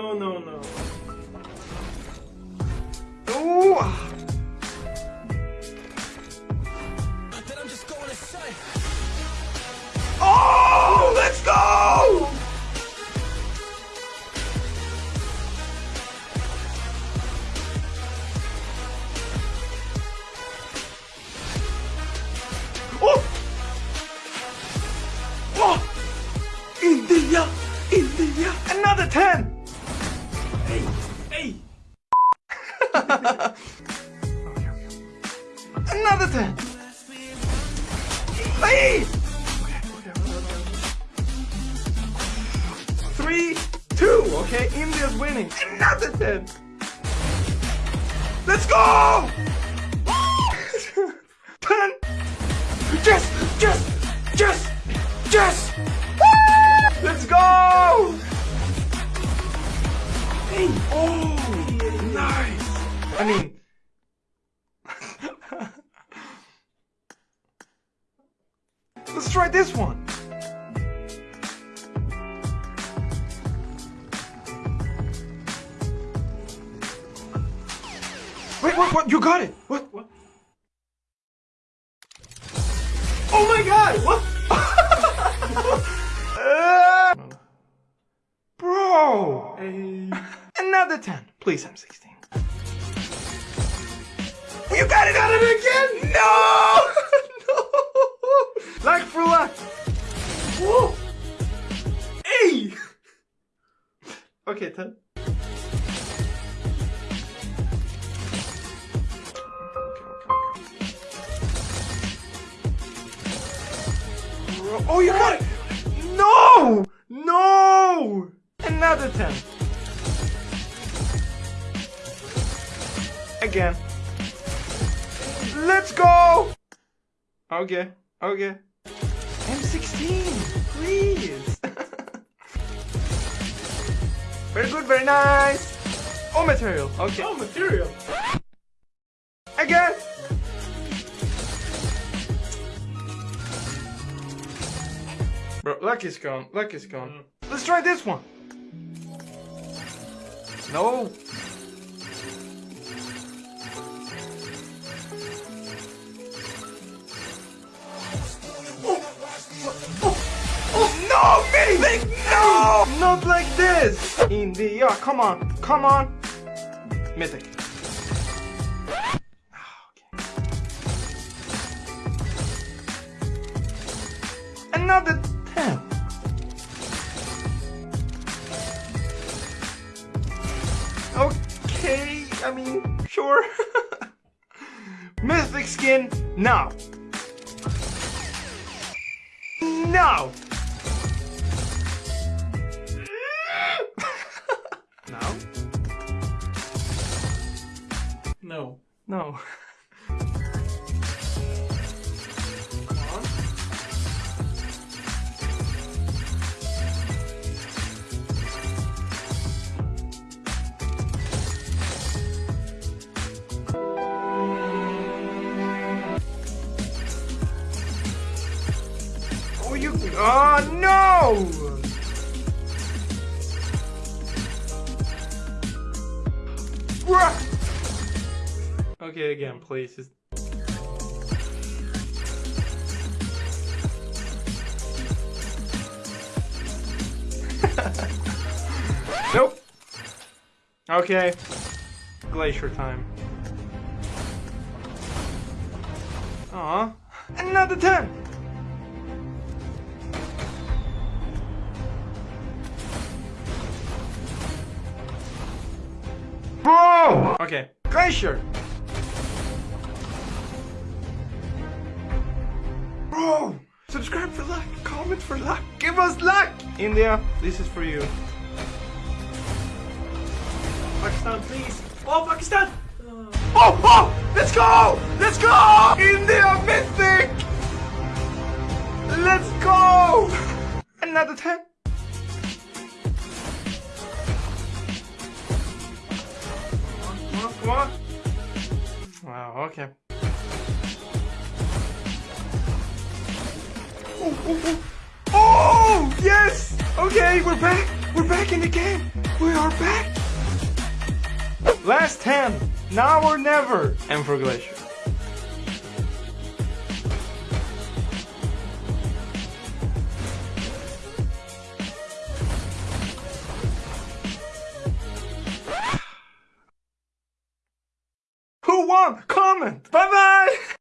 No, no, no. Ooh. Oh, let's go! Oh! Oh! India! India! Another 10! Hey, hey. Another 10! Hey! Three, two, okay? India's winning. Another 10! Let's go! I mean... Let's try this one. Wait, what, what? You got it! What? What? Oh my god! What? Uh, bro! Hey. Another 10. Please, M16. You got it out of it again! No! no! Like for luck. Whoa! Hey! Okay, 10. Oh, you got it! No! No! Another 10. Again. Let's go! Okay, okay. M16, please. very good, very nice. Oh, material. Okay. Oh, material. Again. Bro, luck is gone. Luck is gone. Mm. Let's try this one. No. No, No! Not like this! In the India, come on, come on. Mythic. Ah, okay. Another 10. Okay, I mean, sure. Mythic skin, now. Now. No. No. Oh, you. Oh, no! Bruh. Okay, again, please. Just... nope. Okay. Glacier time. Aw. Another 10! Bro! Okay. Glacier! Subscribe for luck! Comment for luck! Give us luck! India, this is for you. Pakistan, please. Oh, Pakistan. Oh! Oh! Let's go! Let's go! India Mythic! Let's go! Another 10. Come on, come on. Wow, okay. Oh, yes! Okay, we're back. We're back in the game. We are back. Last 10. Now or never. And for Glacier. Who won? Comment. Bye bye.